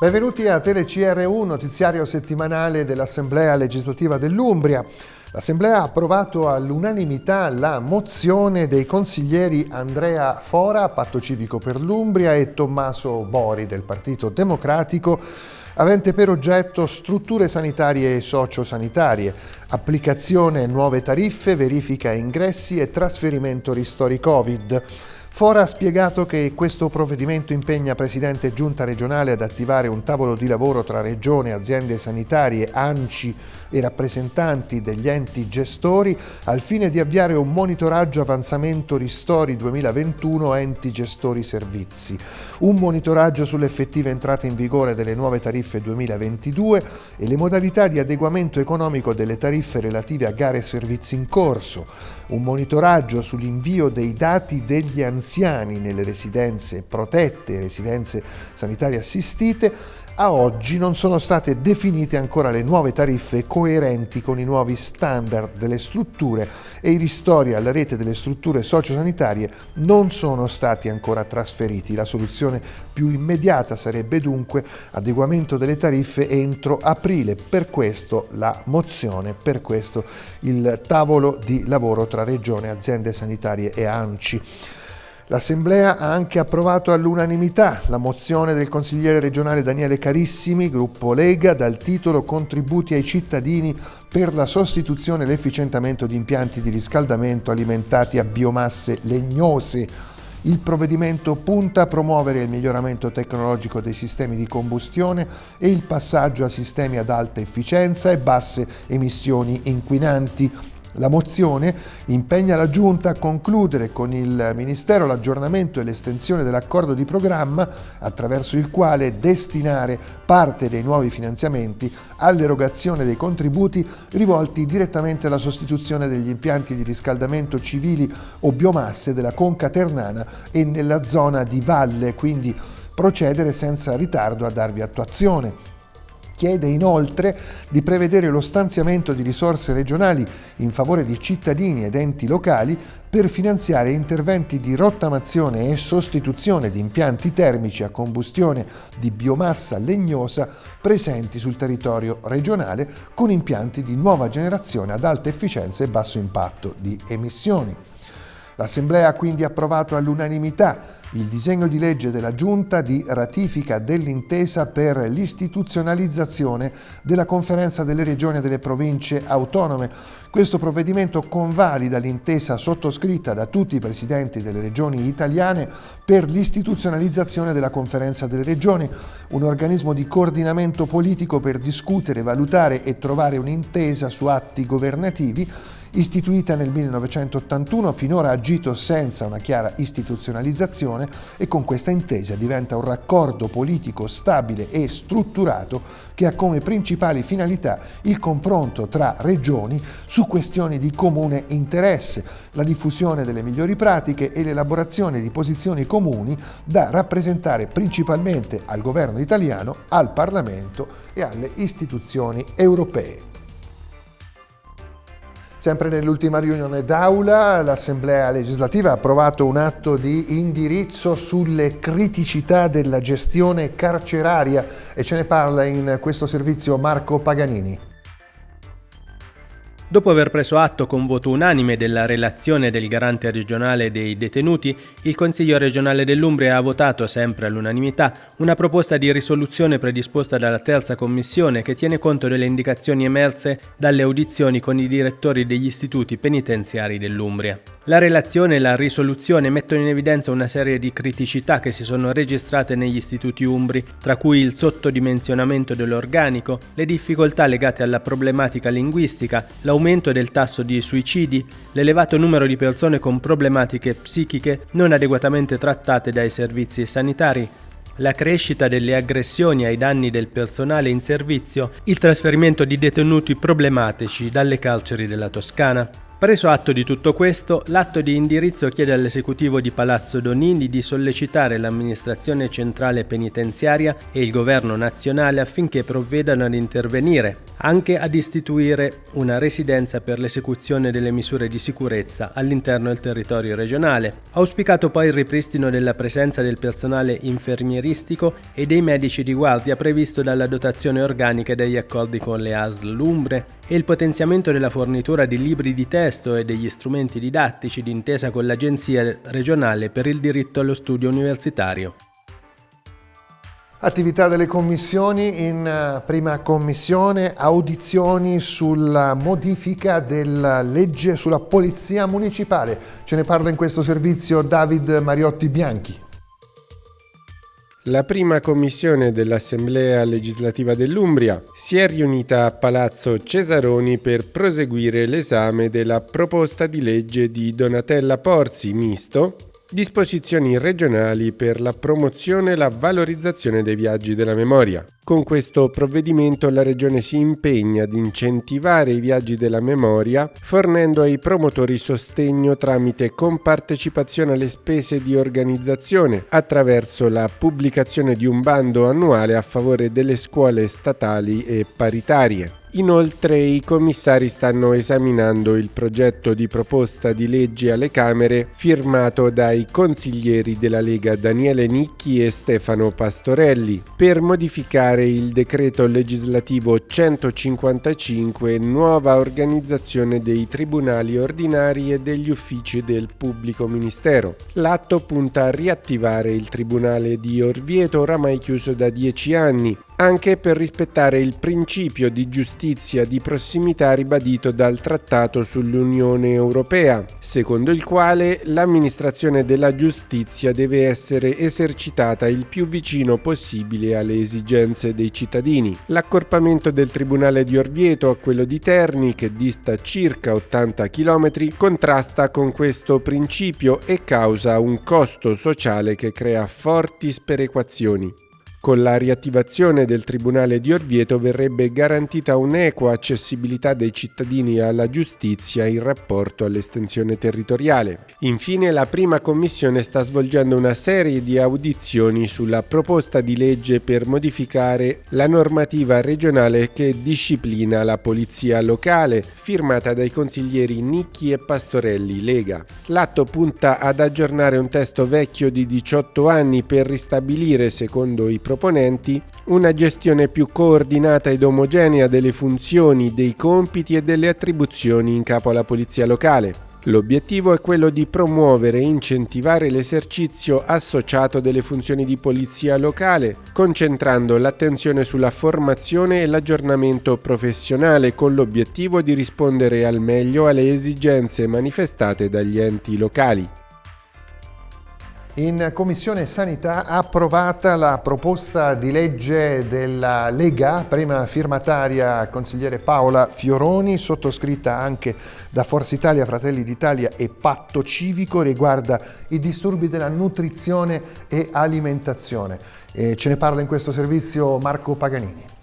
Benvenuti a TeleCR1, notiziario settimanale dell'Assemblea legislativa dell'Umbria. L'Assemblea ha approvato all'unanimità la mozione dei consiglieri Andrea Fora, Patto Civico per l'Umbria, e Tommaso Bori del Partito Democratico, avente per oggetto strutture sanitarie e sociosanitarie, applicazione nuove tariffe, verifica ingressi e trasferimento ristori Covid. Fora ha spiegato che questo provvedimento impegna Presidente Giunta regionale ad attivare un tavolo di lavoro tra Regione, aziende sanitarie, ANCI e rappresentanti degli enti gestori al fine di avviare un monitoraggio avanzamento ristori 2021 enti gestori servizi, un monitoraggio sull'effettiva entrata in vigore delle nuove tariffe 2022 e le modalità di adeguamento economico delle tariffe relative a gare e servizi in corso, un monitoraggio sull'invio dei dati degli anziani nelle residenze protette e residenze sanitarie assistite a oggi non sono state definite ancora le nuove tariffe coerenti con i nuovi standard delle strutture e i ristori alla rete delle strutture sociosanitarie non sono stati ancora trasferiti. La soluzione più immediata sarebbe dunque adeguamento delle tariffe entro aprile. Per questo la mozione, per questo il tavolo di lavoro tra Regione, aziende sanitarie e ANCI. L'Assemblea ha anche approvato all'unanimità la mozione del consigliere regionale Daniele Carissimi, gruppo Lega, dal titolo Contributi ai cittadini per la sostituzione e l'efficientamento di impianti di riscaldamento alimentati a biomasse legnose. Il provvedimento punta a promuovere il miglioramento tecnologico dei sistemi di combustione e il passaggio a sistemi ad alta efficienza e basse emissioni inquinanti la mozione impegna la Giunta a concludere con il Ministero l'aggiornamento e l'estensione dell'accordo di programma attraverso il quale destinare parte dei nuovi finanziamenti all'erogazione dei contributi rivolti direttamente alla sostituzione degli impianti di riscaldamento civili o biomasse della Conca Ternana e nella zona di valle, quindi procedere senza ritardo a darvi attuazione. Chiede inoltre di prevedere lo stanziamento di risorse regionali in favore di cittadini ed enti locali per finanziare interventi di rottamazione e sostituzione di impianti termici a combustione di biomassa legnosa presenti sul territorio regionale con impianti di nuova generazione ad alta efficienza e basso impatto di emissioni. L'Assemblea ha quindi approvato all'unanimità il disegno di legge della Giunta di ratifica dell'intesa per l'istituzionalizzazione della Conferenza delle Regioni e delle Province Autonome. Questo provvedimento convalida l'intesa sottoscritta da tutti i presidenti delle regioni italiane per l'istituzionalizzazione della Conferenza delle Regioni, un organismo di coordinamento politico per discutere, valutare e trovare un'intesa su atti governativi Istituita nel 1981, finora ha agito senza una chiara istituzionalizzazione e con questa intesa diventa un raccordo politico stabile e strutturato che ha come principali finalità il confronto tra regioni su questioni di comune interesse, la diffusione delle migliori pratiche e l'elaborazione di posizioni comuni da rappresentare principalmente al governo italiano, al Parlamento e alle istituzioni europee. Sempre nell'ultima riunione d'aula l'Assemblea legislativa ha approvato un atto di indirizzo sulle criticità della gestione carceraria e ce ne parla in questo servizio Marco Paganini. Dopo aver preso atto con voto unanime della relazione del garante regionale dei detenuti, il Consiglio regionale dell'Umbria ha votato, sempre all'unanimità, una proposta di risoluzione predisposta dalla terza commissione che tiene conto delle indicazioni emerse dalle audizioni con i direttori degli istituti penitenziari dell'Umbria. La relazione e la risoluzione mettono in evidenza una serie di criticità che si sono registrate negli istituti umbri, tra cui il sottodimensionamento dell'organico, le difficoltà legate alla problematica linguistica, l'aumento del tasso di suicidi, l'elevato numero di persone con problematiche psichiche non adeguatamente trattate dai servizi sanitari, la crescita delle aggressioni ai danni del personale in servizio, il trasferimento di detenuti problematici dalle carceri della Toscana. Preso atto di tutto questo, l'atto di indirizzo chiede all'esecutivo di Palazzo Donini di sollecitare l'amministrazione centrale penitenziaria e il governo nazionale affinché provvedano ad intervenire anche ad istituire una residenza per l'esecuzione delle misure di sicurezza all'interno del territorio regionale. Auspicato poi il ripristino della presenza del personale infermieristico e dei medici di guardia previsto dalla dotazione organica degli accordi con le ASL Lumbre e il potenziamento della fornitura di libri di testo e degli strumenti didattici d'intesa con l'Agenzia regionale per il diritto allo studio universitario. Attività delle commissioni in eh, prima commissione, audizioni sulla modifica della legge sulla polizia municipale. Ce ne parla in questo servizio David Mariotti Bianchi. La prima commissione dell'Assemblea legislativa dell'Umbria si è riunita a Palazzo Cesaroni per proseguire l'esame della proposta di legge di Donatella Porzi, misto, Disposizioni regionali per la promozione e la valorizzazione dei viaggi della memoria. Con questo provvedimento la Regione si impegna ad incentivare i viaggi della memoria fornendo ai promotori sostegno tramite compartecipazione alle spese di organizzazione attraverso la pubblicazione di un bando annuale a favore delle scuole statali e paritarie. Inoltre i commissari stanno esaminando il progetto di proposta di legge alle Camere firmato dai consiglieri della Lega Daniele Nicchi e Stefano Pastorelli per modificare il decreto legislativo 155 nuova organizzazione dei tribunali ordinari e degli uffici del pubblico ministero. L'atto punta a riattivare il tribunale di Orvieto oramai chiuso da dieci anni anche per rispettare il principio di giustizia di prossimità ribadito dal Trattato sull'Unione Europea, secondo il quale l'amministrazione della giustizia deve essere esercitata il più vicino possibile alle esigenze dei cittadini. L'accorpamento del Tribunale di Orvieto a quello di Terni, che dista circa 80 km, contrasta con questo principio e causa un costo sociale che crea forti sperequazioni. Con la riattivazione del Tribunale di Orvieto verrebbe garantita un'equa accessibilità dei cittadini alla giustizia in rapporto all'estensione territoriale. Infine la prima commissione sta svolgendo una serie di audizioni sulla proposta di legge per modificare la normativa regionale che disciplina la polizia locale, firmata dai consiglieri Nicchi e Pastorelli Lega. L'atto punta ad aggiornare un testo vecchio di 18 anni per ristabilire, secondo i proponenti una gestione più coordinata ed omogenea delle funzioni, dei compiti e delle attribuzioni in capo alla polizia locale. L'obiettivo è quello di promuovere e incentivare l'esercizio associato delle funzioni di polizia locale, concentrando l'attenzione sulla formazione e l'aggiornamento professionale con l'obiettivo di rispondere al meglio alle esigenze manifestate dagli enti locali. In Commissione Sanità approvata la proposta di legge della Lega, prima firmataria consigliere Paola Fioroni, sottoscritta anche da Forza Italia, Fratelli d'Italia e Patto Civico, riguarda i disturbi della nutrizione e alimentazione. E ce ne parla in questo servizio Marco Paganini.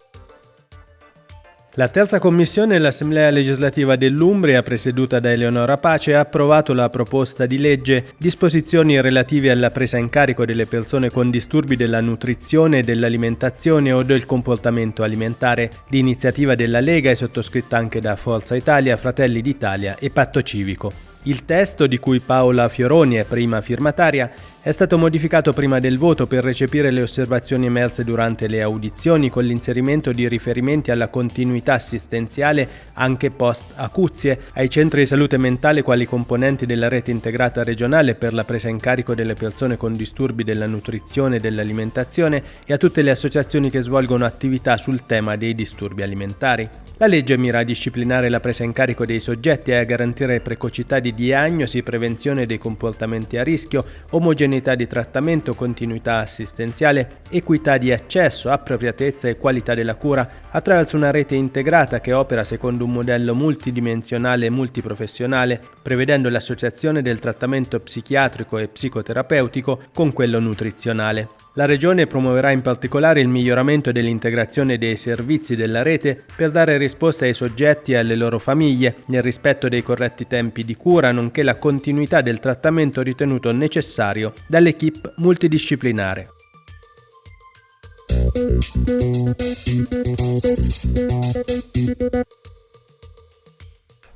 La terza commissione dell'Assemblea legislativa dell'Umbria, presieduta da Eleonora Pace, ha approvato la proposta di legge disposizioni relative alla presa in carico delle persone con disturbi della nutrizione, dell'alimentazione o del comportamento alimentare, di iniziativa della Lega e sottoscritta anche da Forza Italia, Fratelli d'Italia e Patto Civico. Il testo, di cui Paola Fioroni è prima firmataria, è stato modificato prima del voto per recepire le osservazioni emerse durante le audizioni con l'inserimento di riferimenti alla continuità assistenziale anche post acuzie, ai centri di salute mentale quali componenti della rete integrata regionale per la presa in carico delle persone con disturbi della nutrizione e dell'alimentazione e a tutte le associazioni che svolgono attività sul tema dei disturbi alimentari. La legge mira a disciplinare la presa in carico dei soggetti e a garantire precocità di diagnosi, prevenzione dei comportamenti a rischio, omogeneità di trattamento, continuità assistenziale, equità di accesso, appropriatezza e qualità della cura attraverso una rete integrata che opera secondo un modello multidimensionale e multiprofessionale, prevedendo l'associazione del trattamento psichiatrico e psicoterapeutico con quello nutrizionale. La Regione promuoverà in particolare il miglioramento dell'integrazione dei servizi della rete per dare risposta ai soggetti e alle loro famiglie nel rispetto dei corretti tempi di cura, nonché la continuità del trattamento ritenuto necessario dall'equipe multidisciplinare.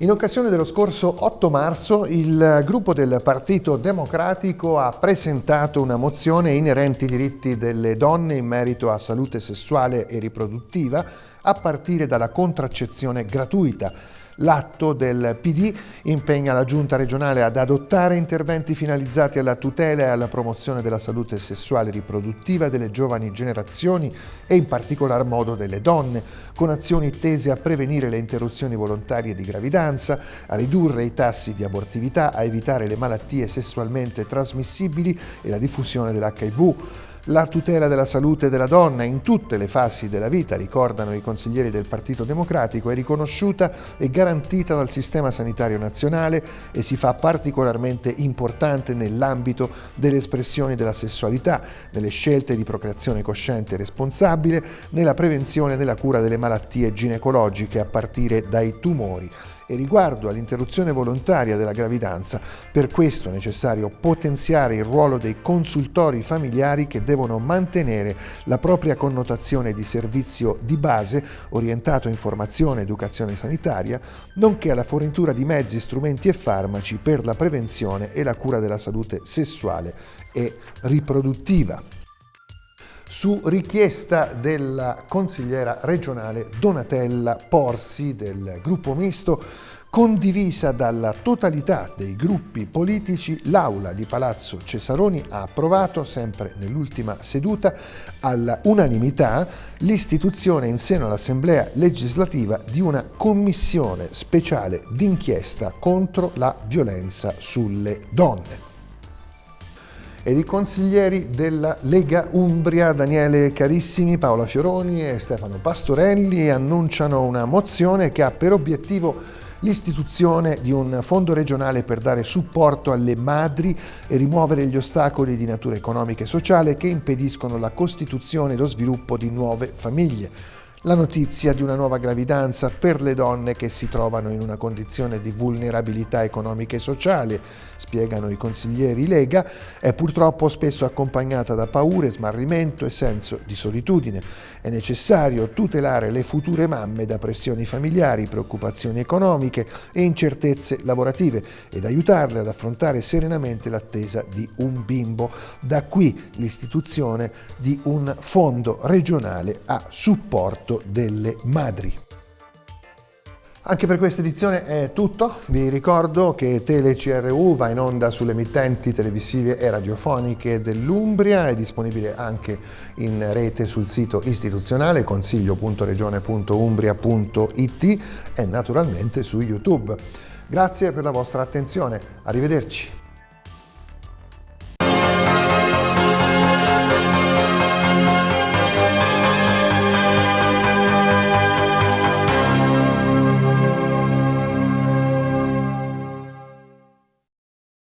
In occasione dello scorso 8 marzo il gruppo del Partito Democratico ha presentato una mozione inerente ai diritti delle donne in merito a salute sessuale e riproduttiva a partire dalla contraccezione gratuita L'atto del PD impegna la Giunta regionale ad adottare interventi finalizzati alla tutela e alla promozione della salute sessuale e riproduttiva delle giovani generazioni e in particolar modo delle donne, con azioni tese a prevenire le interruzioni volontarie di gravidanza, a ridurre i tassi di abortività, a evitare le malattie sessualmente trasmissibili e la diffusione dell'HIV, la tutela della salute della donna in tutte le fasi della vita, ricordano i consiglieri del Partito Democratico, è riconosciuta e garantita dal sistema sanitario nazionale e si fa particolarmente importante nell'ambito delle espressioni della sessualità, nelle scelte di procreazione cosciente e responsabile, nella prevenzione e nella cura delle malattie ginecologiche a partire dai tumori e riguardo all'interruzione volontaria della gravidanza, per questo è necessario potenziare il ruolo dei consultori familiari che devono mantenere la propria connotazione di servizio di base orientato a informazione e educazione sanitaria, nonché alla fornitura di mezzi, strumenti e farmaci per la prevenzione e la cura della salute sessuale e riproduttiva su richiesta della consigliera regionale Donatella Porsi del gruppo misto condivisa dalla totalità dei gruppi politici, l'Aula di Palazzo Cesaroni ha approvato, sempre nell'ultima seduta, all'unanimità l'istituzione in seno all'Assemblea legislativa di una commissione speciale d'inchiesta contro la violenza sulle donne ed i consiglieri della Lega Umbria Daniele Carissimi, Paola Fioroni e Stefano Pastorelli annunciano una mozione che ha per obiettivo l'istituzione di un fondo regionale per dare supporto alle madri e rimuovere gli ostacoli di natura economica e sociale che impediscono la costituzione e lo sviluppo di nuove famiglie la notizia di una nuova gravidanza per le donne che si trovano in una condizione di vulnerabilità economica e sociale, spiegano i consiglieri Lega, è purtroppo spesso accompagnata da paure, smarrimento e senso di solitudine. È necessario tutelare le future mamme da pressioni familiari, preoccupazioni economiche e incertezze lavorative ed aiutarle ad affrontare serenamente l'attesa di un bimbo. Da qui l'istituzione di un fondo regionale a supporto soprattutto delle madri. Anche per questa edizione è tutto, vi ricordo che TeleCRU va in onda sulle emittenti televisive e radiofoniche dell'Umbria, è disponibile anche in rete sul sito istituzionale consiglio.regione.umbria.it e naturalmente su YouTube. Grazie per la vostra attenzione, arrivederci.